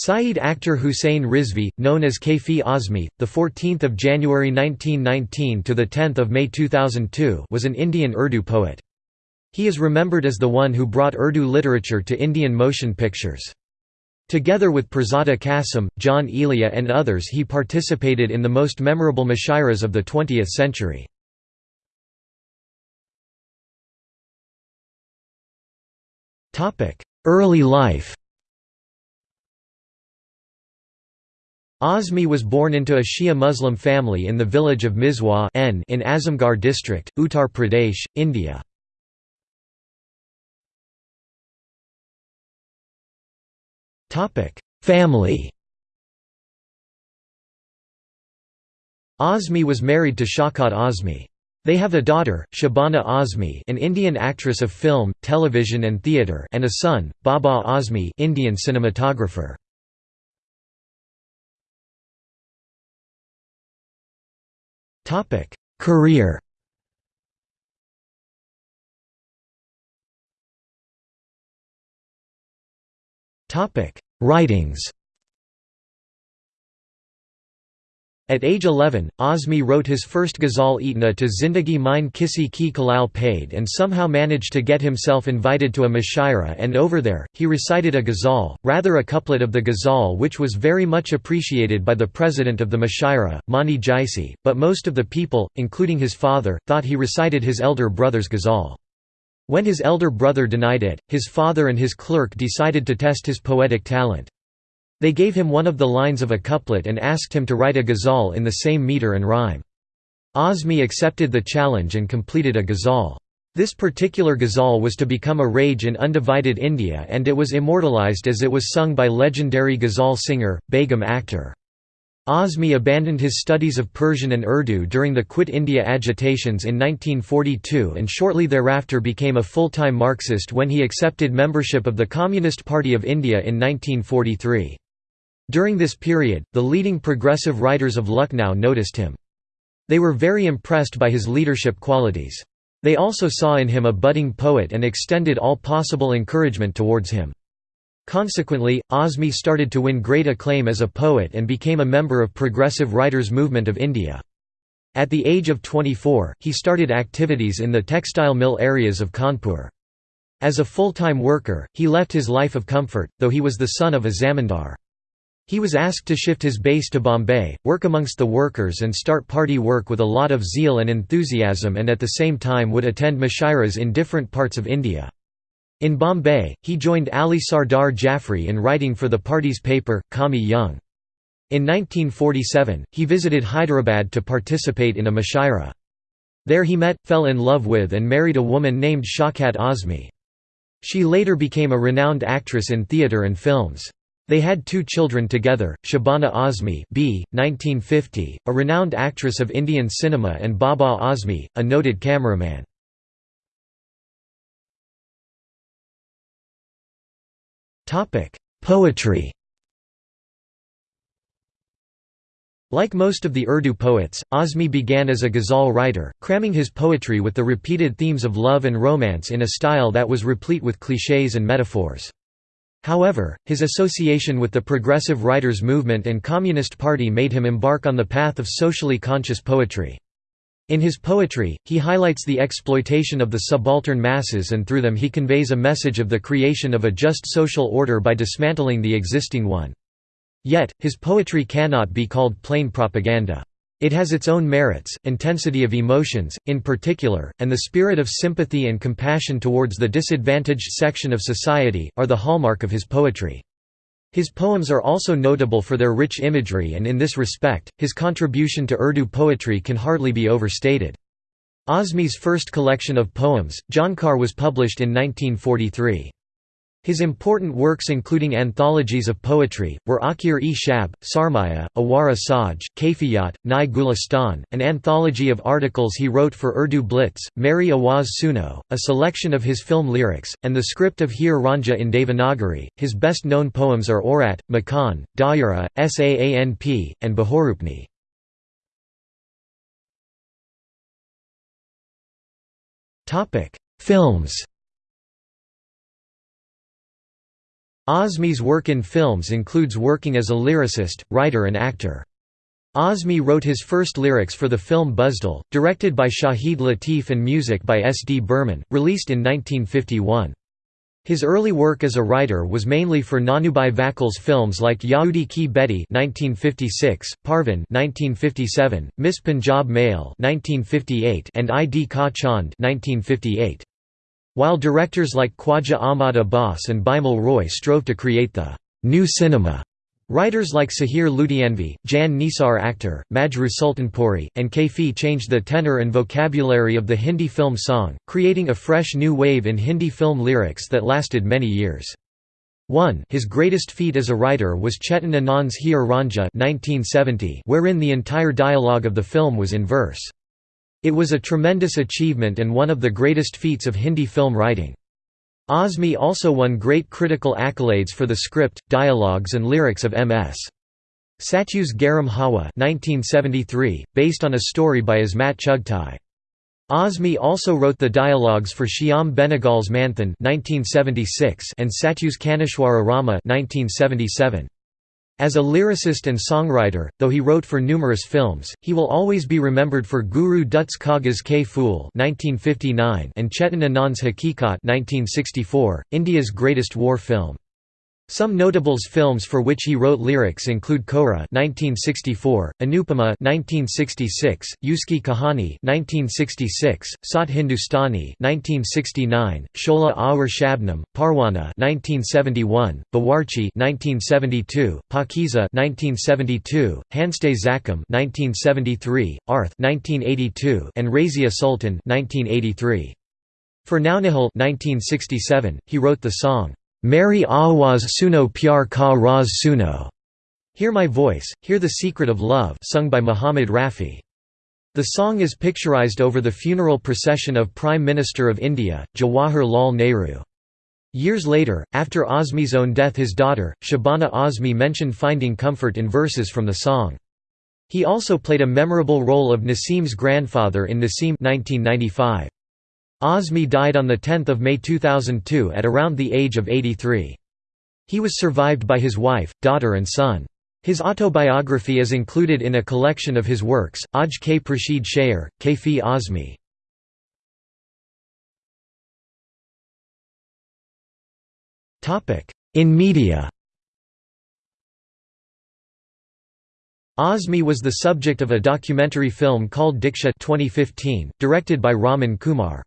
Saeed Akhtar Hussain Rizvi, known as Kaifi Azmi, the 14th of January 1919 to the 10th of May 2002, was an Indian Urdu poet. He is remembered as the one who brought Urdu literature to Indian motion pictures. Together with Pirzada Qasim, Jaun Elia and others he participated in the most memorable mushairas of the 20th century. Early life Azmi was born into a Shia Muslim family in the village of Mijwan in Azamgarh district, Uttar Pradesh, India. Family Azmi was married to Shaukat Azmi. They have a daughter, Shabana Azmi an Indian actress of film, television and theatre and a son, Baba Azmi Indian cinematographer. Career. Topic: Writings At age 11, Azmi wrote his first ghazal Itna to Zindagi Mine Kisi Ki Kalal Paid and somehow managed to get himself invited to a mushaira and over there, he recited a ghazal, rather a couplet of the ghazal which was very much appreciated by the president of the mushaira, Mani Jaisi, but most of the people, including his father, thought he recited his elder brother's ghazal. When his elder brother denied it, his father and his clerk decided to test his poetic talent. They gave him one of the lines of a couplet and asked him to write a ghazal in the same meter and rhyme. Azmi accepted the challenge and completed a ghazal. This particular ghazal was to become a rage in undivided India and it was immortalized as it was sung by legendary ghazal singer, Begum Akhtar. Azmi abandoned his studies of Persian and Urdu during the Quit India agitations in 1942 and shortly thereafter became a full-time Marxist when he accepted membership of the Communist Party of India in 1943. During this period, the leading progressive writers of Lucknow noticed him. They were very impressed by his leadership qualities. They also saw in him a budding poet and extended all possible encouragement towards him. Consequently, Azmi started to win great acclaim as a poet and became a member of Progressive Writers Movement of India. At the age of 24, he started activities in the textile mill areas of Kanpur. As a full-time worker, he left his life of comfort, though he was the son of a zamindar. He was asked to shift his base to Bombay, work amongst the workers and start party work with a lot of zeal and enthusiasm and at the same time would attend mushairas in different parts of India. In Bombay, he joined Ali Sardar Jaffrey in writing for the party's paper, Qaumi Jung. In 1947, he visited Hyderabad to participate in a mushaira. There he met, fell in love with and married a woman named Shaukat Azmi. She later became a renowned actress in theatre and films. They had two children together, Shabana Azmi b. 1950, a renowned actress of Indian cinema and Baba Azmi, a noted cameraman. Poetry Like most of the Urdu poets, Azmi began as a ghazal writer, cramming his poetry with the repeated themes of love and romance in a style that was replete with clichés and metaphors. However, his association with the Progressive Writers movement and Communist Party made him embark on the path of socially conscious poetry. In his poetry, he highlights the exploitation of the subaltern masses and through them he conveys a message of the creation of a just social order by dismantling the existing one. Yet, his poetry cannot be called plain propaganda. It has its own merits, intensity of emotions, in particular, and the spirit of sympathy and compassion towards the disadvantaged section of society, are the hallmark of his poetry. His poems are also notable for their rich imagery and in this respect, his contribution to Urdu poetry can hardly be overstated. Azmi's first collection of poems, Jhankar was published in 1943. His important works including anthologies of poetry, were Akhir-e-Shab, Sarmaya, Awara Saj, Kaifiyat, Nai Gulistan, an anthology of articles he wrote for Urdu Blitz, Meri Awaz Suno, a selection of his film lyrics, and the script of Heer Raanjha in Devanagari. His best known poems are Orat, Makan, Dayara, Saanp, and Bahorupni. Films Azmi's work in films includes working as a lyricist, writer and actor. Azmi wrote his first lyrics for the film Buzdil, directed by Shahid Latif and music by S. D. Burman, released in 1951. His early work as a writer was mainly for Nanabhai Vakil's films like Yahudi Ki (1956), Parvin (1957), Miss Punjab Mail (1958), and Eid Ka Chand (1958). While directors like Khwaja Ahmad Abbas and Bimal Roy strove to create the new cinema, Writers like Sahir Ludhianvi, Jan Nisar Akhtar, Majrooh Sultanpuri, and Kaifi changed the tenor and vocabulary of the Hindi film song, creating a fresh new wave in Hindi film lyrics that lasted many years. 1 His greatest feat as a writer was Chetan Anand's Heer Raanjha 1970, wherein the entire dialogue of the film was in verse. It was a tremendous achievement and one of the greatest feats of Hindi film writing. Azmi also won great critical accolades for the script, dialogues and lyrics of M.S. Satyu's Garam Hawa 1973, based on a story by Ismat Chughtai. Azmi also wrote the dialogues for Shyam Benegal's Manthan 1976 and Satyu's Kaneshwara Rama 1977. As a lyricist and songwriter, though he wrote for numerous films, he will always be remembered for Guru Dutt's Kaagaz Ke Phool and Chetan Anand's Hakikat 1964, India's greatest war film. Some notables films for which he wrote lyrics include Kohraa (1964), Anupama (1966), Uski Kahani (1966), Sat Hindustani (1969), Shola Aur Shabnam, Parwana (1971), Bawarchi (1972), Pakeezah (1972), Hanste Zakam (1973), Arth (1982), and Razia Sultan (1983). For Naunihal 1967, he wrote the song Meri Awaz Suno Pyar Ka Raz Suno. Hear My Voice, Hear the Secret of Love sung by Muhammad Rafi. The song is picturized over the funeral procession of Prime Minister of India, Jawahar Lal Nehru. Years later, after Azmi's own death his daughter, Shabana Azmi mentioned finding comfort in verses from the song. He also played a memorable role of Nasim's grandfather in Nasim 1995. Azmi died on 10 May 2002 at around the age of 83. He was survived by his wife, daughter and son. His autobiography is included in a collection of his works, Aj K. Prashid Shayer, Kaifi Azmi. In media Azmi was the subject of a documentary film called Diksha 2015, directed by Raman Kumar.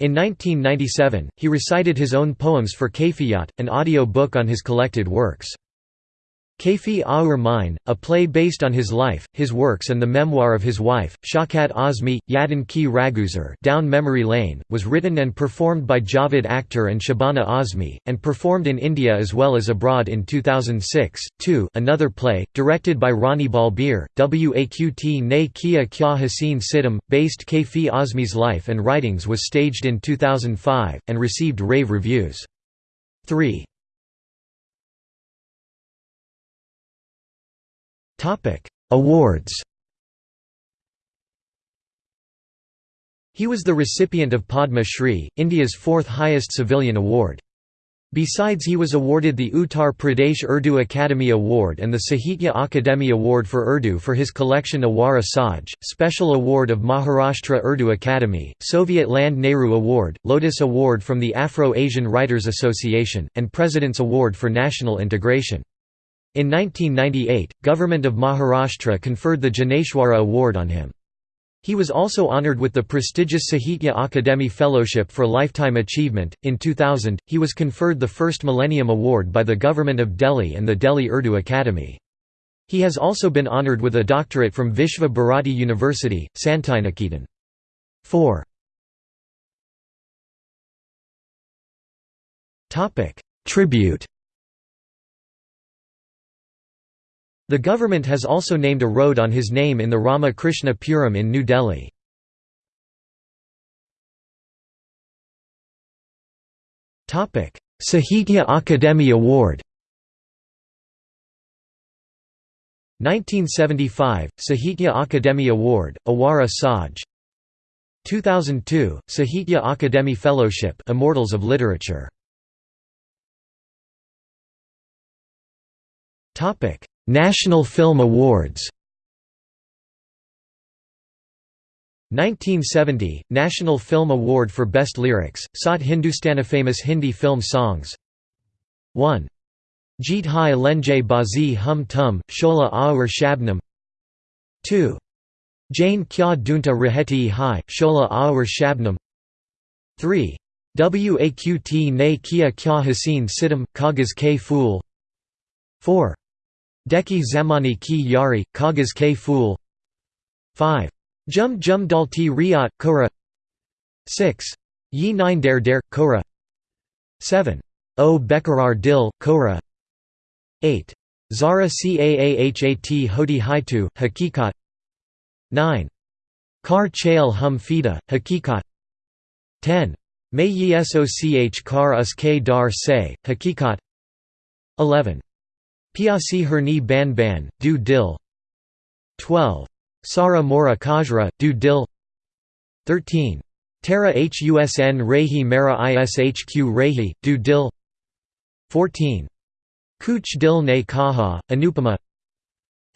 In 1997, he recited his own poems for Kaifiyat, an audio book on his collected works. Kaifi Aur Main, a play based on his life, his works and the memoir of his wife, Shaukat Azmi, Yadin Ki Raguzar Down Memory Lane, was written and performed by Javed Akhtar and Shabana Azmi, and performed in India as well as abroad in 2006. 2 Another play, directed by Rani Balbir, Waqt Ne Kia Kya Haseen Sitam, based Kaifi Azmi's life and writings was staged in 2005, and received rave reviews. 3. Awards He was the recipient of Padma Shri, India's fourth highest civilian award. Besides he was awarded the Uttar Pradesh Urdu Academy Award and the Sahitya Akademi Award for Urdu for his collection Awara Saj, Special Award of Maharashtra Urdu Academy, Soviet Land Nehru Award, Lotus Award from the Afro-Asian Writers Association, and President's Award for National Integration. In 1998, Government of Maharashtra conferred the Dnyaneshwar Award on him. He was also honored with the prestigious Sahitya Akademi Fellowship for Lifetime Achievement. In 2000, he was conferred the first Millennium Award by the Government of Delhi and the Delhi Urdu Academy. He has also been honored with a doctorate from Vishva Bharati University, Santiniketan. 4. Tribute The government has also named a road on his name in the Rama Krishna Puram in New Delhi. Sahitya Akademi Award 1975 Sahitya Akademi Award Awara Saj. 2002 Sahitya Akademi Fellowship Immortals of Literature National Film Awards. 1970 National Film Award for Best Lyrics, sought Hindustanifamous Hindi film songs. 1. Jeet Hai Lenjay Bazi Hum Tum, Shola Aur Shabnam 2. Jane Kya Dunta Raheti Hai, Shola Aur Shabnam 3. Waqt Ne Kia Kya Haseen Sitam, Kaagaz Ke Phool 4. Deki Zamani Ki Yari, Kaagaz Ke Phool 5. Jum Jum Dalti Riyat, Kohraa 6. Yi Nine Dare Dare, Kohraa 7. O Bekarar Dil, Kohraa 8. Zara Caahhat Hodi Haitu, Hakikat 9. Kar Chail Hum Fida, Hakikat 10. May Yi Soch Kar Us K Dar Se, Hakikat 11. Piasi Herni Ban Ban, Do Dil 12. Sara Mora Kajra, Do Dil 13. Tara Husn Rehi Mera Ishq Rehi, Do Dil 14. Kuch Dil Ne Kaha, Anupama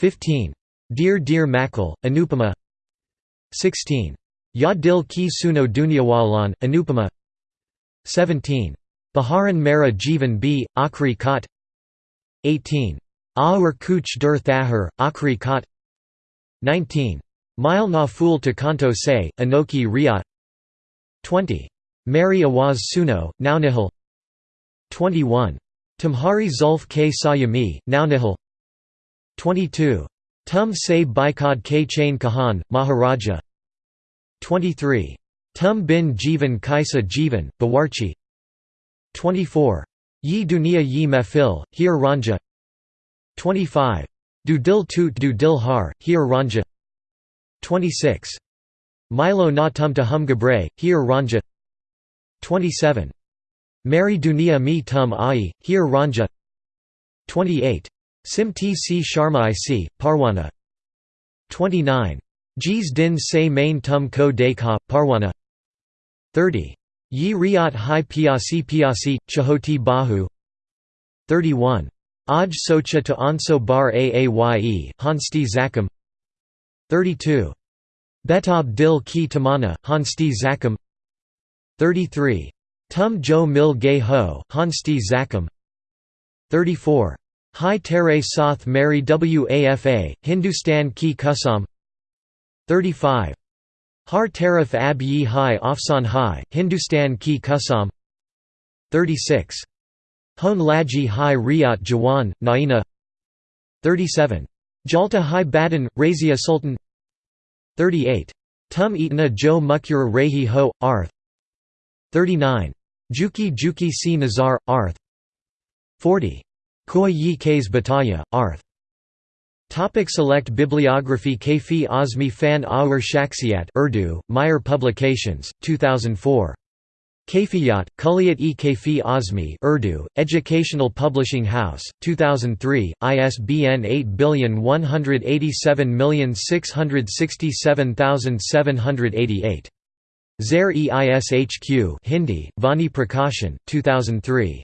15. Dear Dear Makal, Anupama 16. Ya Dil Ki Suno Dunyawalan, Anupama 17. Baharan Mera Jivan B, Aakhri Khat 18. Aur Kuch Dur Thahar, Aakhri Khat 19. Mile Na to Kanto Se, Anokhi Raat 20. Meri Awaz Suno, Naunihal 21. Tumhari Zulf K Sayami, Naunihal 22. Tum Se Baikad K Chain Kahan, Maharaja 23. Tum bin Jivan Kaisa Jivan, Bawarchi 24. Yi Dunia Yi Mefil, Heer Raanjha 25. Du Dil Toot Du Dil Har, Heer Raanjha 26. Milo Na Tum Ta Hum Gabre, Heer Raanjha 27. Mary Dunia Mi Tum Ai, Heer Raanjha 28. Sim T C Sharma IC, Parwana 29. Jis Din Se Main Tum Ko Dekha, Parwana 30. Yi Riyat Hai Piasi Piasi, Chahoti Bahu 31. Aj Socha to Anso Bar Aaye, Hansti Zakam 32. Betab Dil Ki Tamana, Hansti Zakam 33. Tum Jo Mil Gay Ho, Hansti Zakam 34. Hai Tere Sath Mary Wafa, Hindustan Ki Kasam 35. Har Tarif Ab Yi Hai Afsan Hai, Hindustan Ki Kasam 36. Hon Laji Hai Riyat Jawan, Naina 37. Jalta Hai Badan, Razia Sultan 38. Tum Itna Jo Mukyur Rehi Ho, Arth 39. Juki Juki Si Nazar, Arth 40. Koi Yi Kais Bataya, Arth Topic select Bibliography Kaifi Azmi Fan Aur Shaksiat Urdu, Meyer Publications, 2004. Kaifiyat, Kulliyat e Kaifi Azmi Urdu, Educational Publishing House, 2003, ISBN 811867767788. Zair e Ishq Hindi, Vani Prakashan, 2003.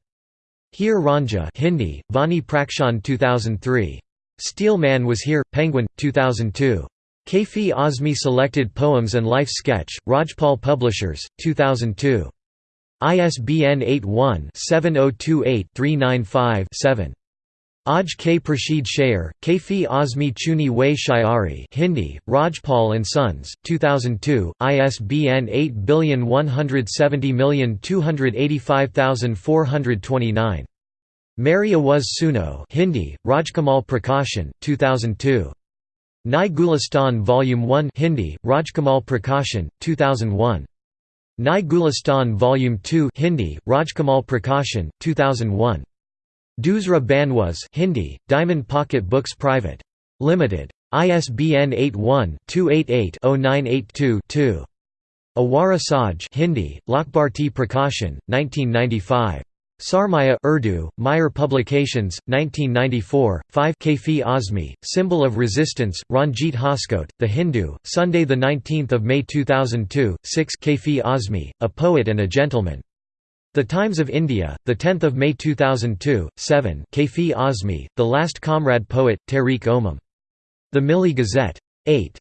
Heer Raanjha Hindi, Vani Prakashan 2003. Steelman was here, Penguin, 2002. Kaifi Azmi Selected Poems and Life Sketch, Rajpal Publishers, 2002. ISBN 81-7028-395-7. Aj K. Prashid Shayer, Kaifi Azmi Chuni Way Shayari Hindi, Rajpal and Sons, 2002, ISBN 8170285429. Meri Awaz Suno Hindi, Rajkamal Prakashan, 2002. Nai Gulistan Volume 1 Hindi, Rajkamal Prakashan, 2001. Nai Gulistan Volume 2 Hindi, Rajkamal Prakashan, 2001. Dusra Banwas Hindi, Diamond Pocket Books Private. Limited. ISBN 81-288-0982-2. Awara Saj Hindi, Lokbharti Prakashan, 1995. Sarmaya Urdu, Meyer Publications, 1994, 5 Kaifi Azmi, Symbol of Resistance, Ranjit Hoskote, The Hindu, Sunday 19 May 2002, 6 Kaifi Azmi, A Poet and a Gentleman. The Times of India, 10 May 2002, 7 Kaifi Azmi, The Last Comrade Poet, Tariq Omam. The Milli Gazette. 8.